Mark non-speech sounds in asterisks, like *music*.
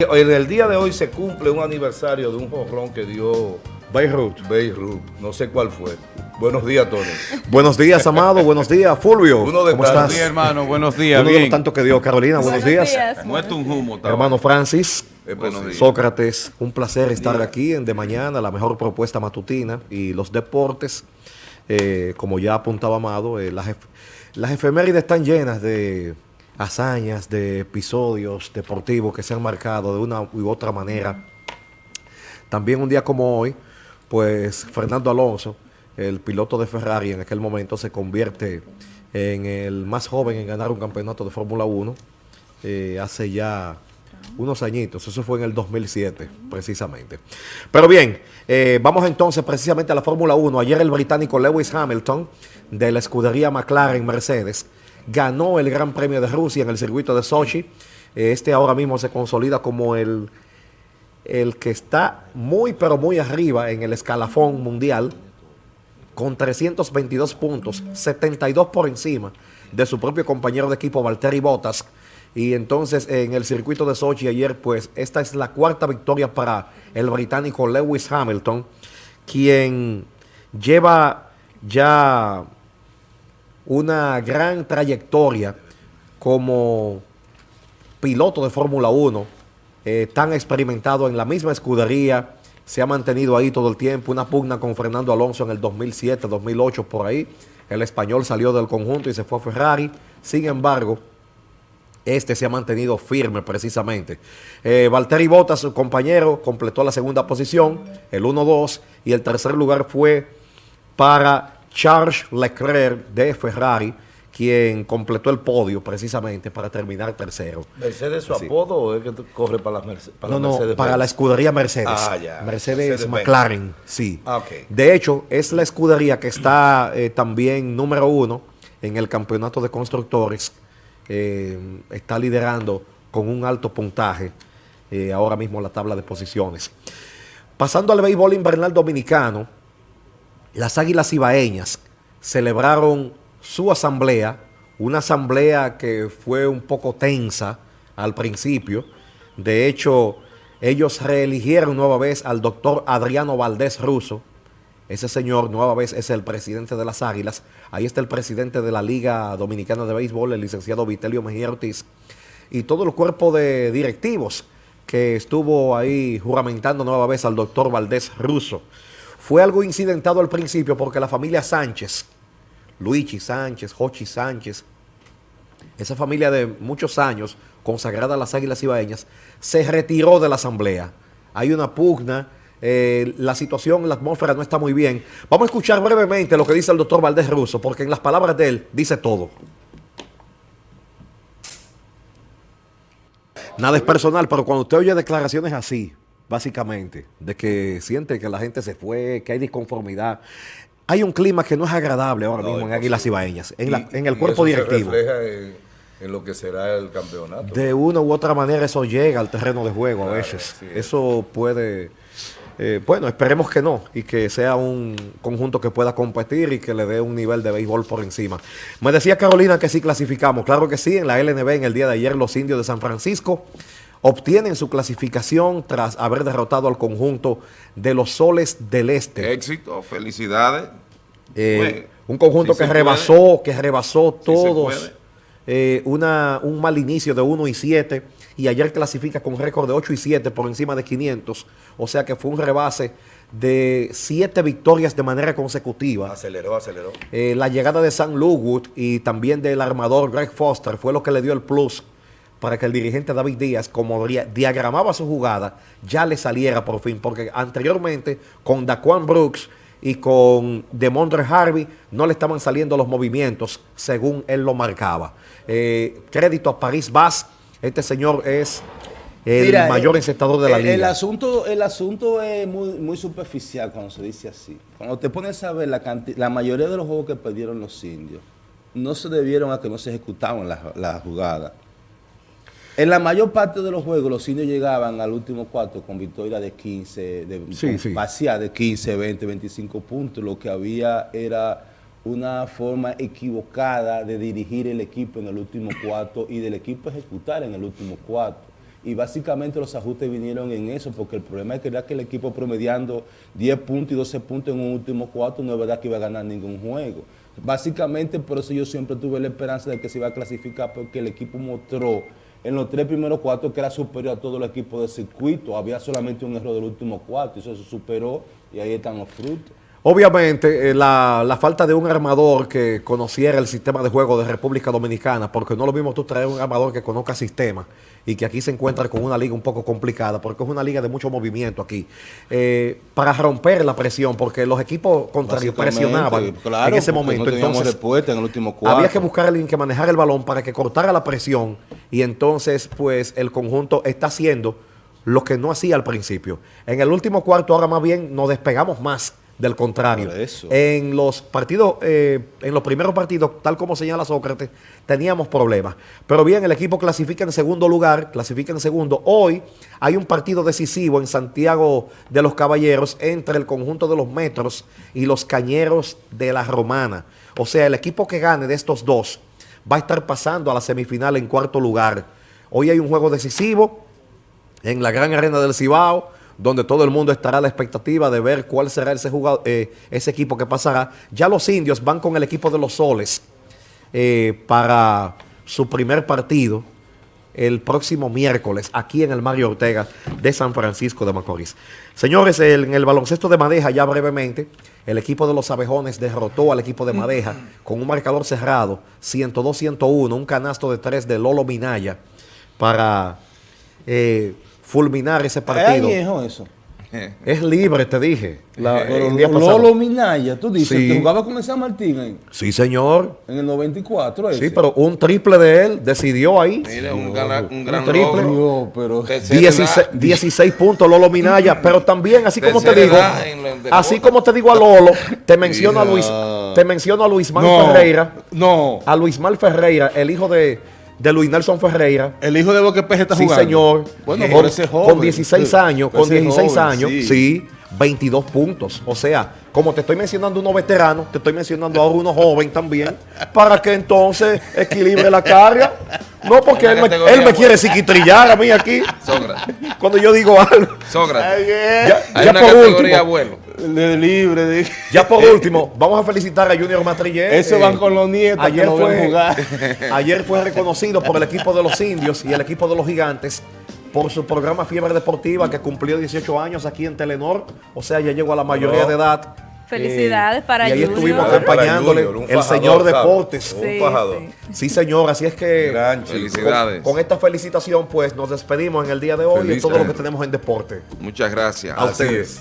En el día de hoy se cumple un aniversario de un jonrón que dio Beirut. Beirut, no sé cuál fue. Buenos días, Tony. *laughs* Buenos días, Amado. Buenos días, Fulvio. Uno de ¿Cómo estás? Sí, hermano, buenos días. Uno de los tantos que dio Carolina. Buenos, días. Muerto un humo. Hermano Francis, Eh, buenos días. Sócrates, un placer estar aquí en De Mañana, la mejor propuesta matutina y los deportes. eh, como ya apuntaba Amado, eh, las, ef- las efemérides están llenas de hazañas, de episodios deportivos que se han marcado de una u otra manera. También un día como hoy, pues Fernando Alonso, el piloto de Ferrari en aquel momento, se convierte en el más joven en ganar un campeonato de Fórmula 1 eh, hace ya unos añitos. Eso fue en el 2007, precisamente. Pero bien, eh, vamos entonces precisamente a la Fórmula 1. Ayer el británico Lewis Hamilton de la escudería McLaren Mercedes ganó el Gran Premio de Rusia en el circuito de Sochi. Eh, Este ahora mismo se consolida como el el que está muy pero muy arriba en el escalafón mundial con 322 puntos, 72 por encima de su propio compañero de equipo Valtteri Bottas. Y entonces en el circuito de Sochi ayer, pues esta es la cuarta victoria para el británico Lewis Hamilton, quien lleva ya una gran trayectoria como piloto de Fórmula 1, eh, tan experimentado en la misma escudería, se ha mantenido ahí todo el tiempo, una pugna con Fernando Alonso en el 2007, 2008, por ahí. El español salió del conjunto y se fue a Ferrari. Sin embargo, este se ha mantenido firme precisamente. Eh, Valtteri Bottas, su compañero, completó la segunda posición, el 1-2, y el tercer lugar fue para Charles Leclerc de Ferrari, quien completó el podio precisamente para terminar tercero. ¿Mercedes su apodo o es que corre para la, Merce- para No, la no, Mercedes? para la escudería Mercedes. Ah, ya. Mercedes. McLaren, sí. Ah. De hecho, es la escudería que está eh, también número uno en el campeonato de constructores. Eh, está liderando con un alto puntaje eh, ahora mismo la tabla de posiciones. Pasando al béisbol invernal dominicano, las Águilas Ibaeñas celebraron su asamblea, una asamblea que fue un poco tensa al principio. De hecho, ellos reeligieron nueva vez al doctor Adriano Valdés Russo. Ese señor nueva vez es el presidente de las Águilas. Ahí está el presidente de la Liga Dominicana de Béisbol, el licenciado Vitelio Mejía Ortiz. Y todo el cuerpo de directivos que estuvo ahí juramentando nueva vez al doctor Valdés Russo. Fue algo incidentado al principio porque la familia Sánchez, Luigi Sánchez, Jochi Sánchez, esa familia de muchos años consagrada a las Águilas Ibaeñas, se retiró de la asamblea. Hay una pugna, eh, la situación, la atmósfera no está muy bien. Vamos a escuchar brevemente lo que dice el doctor Valdés Russo, porque en las palabras de él dice todo. Nada es personal, pero cuando usted oye declaraciones así, básicamente, de que siente que la gente se fue, que hay disconformidad, hay un clima que no es agradable ahora No, mismo en. Águilas Ibaeñas, en, la- Y- en el y cuerpo eso se directivo. refleja en, en lo que será el campeonato. De una u otra manera eso llega al terreno de juego a veces. sí. Eso puede, eh, bueno, esperemos que no y que sea un conjunto que pueda competir y que le dé un nivel de béisbol por encima. Me decía Carolina que sí clasificamos, claro que sí, en la LNB en el día de ayer los indios de San Francisco obtienen su clasificación tras haber derrotado al conjunto de los soles del este. Éxito, felicidades. Eh, un conjunto sí que rebasó, que rebasó todos eh, una, un mal inicio de 1 y 7 y ayer clasifica con récord de 8 y 7 por encima de 500. O sea que fue un rebase de 7 victorias de manera consecutiva. Aceleró, aceleró. Eh, la llegada de Sam Lugwood y también del armador Greg Foster fue lo que le dio el plus para que el dirigente David Díaz, como dia- diagramaba su jugada, ya le saliera por fin, porque anteriormente con Daquan Brooks y con Demondre Harvey no le estaban saliendo los movimientos según él lo marcaba. Eh, crédito a París Vaz, este señor es el Mira, mayor eh, encestador de la el, liga. El asunto, el asunto es muy, muy superficial cuando se dice así. Cuando te pones a ver la, canti- la mayoría de los juegos que perdieron los indios, no se debieron a que no se ejecutaban las las jugadas. En la mayor parte de los juegos, los indios llegaban al último cuarto con victoria de 15, de, Sí, sí. vacía de 15, 20, 25 puntos. Lo que había era una forma equivocada de dirigir el equipo en el último cuarto y del equipo ejecutar en el último cuarto. y básicamente los ajustes vinieron en eso, porque el problema es que era que el equipo promediando 10 puntos y 12 puntos en un último cuarto, no es verdad que iba a ganar ningún juego. Básicamente por eso yo siempre tuve la esperanza de que se iba a clasificar, porque el equipo mostró en los tres primeros cuartos que era superior a todo el equipo de circuito, había solamente un error del último cuarto, y eso se superó y ahí están los frutos. Obviamente, eh, la, la falta de un armador que conociera el sistema de juego de República Dominicana, porque no lo mismo tú traer un armador que conozca sistema y que aquí se encuentra con una liga un poco complicada, porque es una liga de mucho movimiento aquí, eh, para romper la presión, porque los equipos contrarios presionaban claro, en ese momento. no entonces, respuesta en el último cuarto. había que buscar a alguien que manejara el balón para que cortara la presión y entonces, pues, el conjunto está haciendo lo que no hacía al principio. En el último cuarto, ahora más bien, nos despegamos más del contrario. Eso. En los partidos, eh, en los primeros partidos, tal como señala Sócrates, teníamos problemas. Pero bien, el equipo clasifica en segundo lugar, clasifica en segundo. Hoy hay un partido decisivo en Santiago de los Caballeros entre el conjunto de los Metros y los Cañeros de la Romana. O sea, el equipo que gane de estos dos va a estar pasando a la semifinal en cuarto lugar. Hoy hay un juego decisivo en la gran arena del Cibao, donde todo el mundo estará a la expectativa de ver cuál será ese, eh, ese equipo que pasará. Ya los indios van con el equipo de los soles eh, para su primer partido el próximo miércoles aquí en el Mario Ortega de San Francisco de Macorís. Señores, el- en el baloncesto de Madeja, ya brevemente, el equipo de los abejones derrotó al equipo de Madeja con un marcador cerrado, 102-101, un canasto de tres de Lolo Minaya para eh, fulminar ese ¿Es partido. añejo eso? *laughs* Es libre, te dije. la- Pero el día pasado. Lolo Minaya, tú dices, Sí. que jugaba con el San Martín Sí, señor. en el 94. Sí, ese. pero un triple de él decidió ahí. Mire, un, gana- un gran triple. logro. Dios, pero... Tercera 16, edad. 16 puntos Lolo Minaya, *laughs* pero también así como te digo, así como te digo a Lolo, te menciono a Luis, te menciono a Luis Mal Ferreira, no. a Luis Mal Ferreira, el hijo de, de Luis Nelson Ferreira. El hijo de Boque Peje está Sí, jugando. señor. Bueno, con, por ese joven. con 16 años, con ese 16 joven, años, sí. 22 puntos. O sea, como te estoy mencionando unos veteranos, te estoy mencionando ahora uno joven también, para que entonces equilibre la carga. *laughs* No, porque él me, él quiere psiquitrillar a mí aquí, Sócrates. cuando yo digo algo. Sócrates. Ya, Hay ya una por último, abuelo. De libre. De... ya por último, vamos a felicitar a Junior Matrillé. Eso eh, van con los nietos ayer que no ven fue, jugar. *laughs* ayer fue reconocido por el equipo de los indios y el equipo de los gigantes por su programa Fiebre Deportiva que cumplió 18 años aquí en Telenor. O sea, ya llegó a la mayoría de edad. Felicidades para Y ahí Junior. estuvimos acompañándole Junior, el fajador, señor. Deportes. Un Sí, fajador. sí. Sí, señor, así es que Gran. Felicidades. con esta felicitación pues nos despedimos en el día de hoy Feliz en todo lo que tenemos en deporte. Muchas gracias. A ustedes.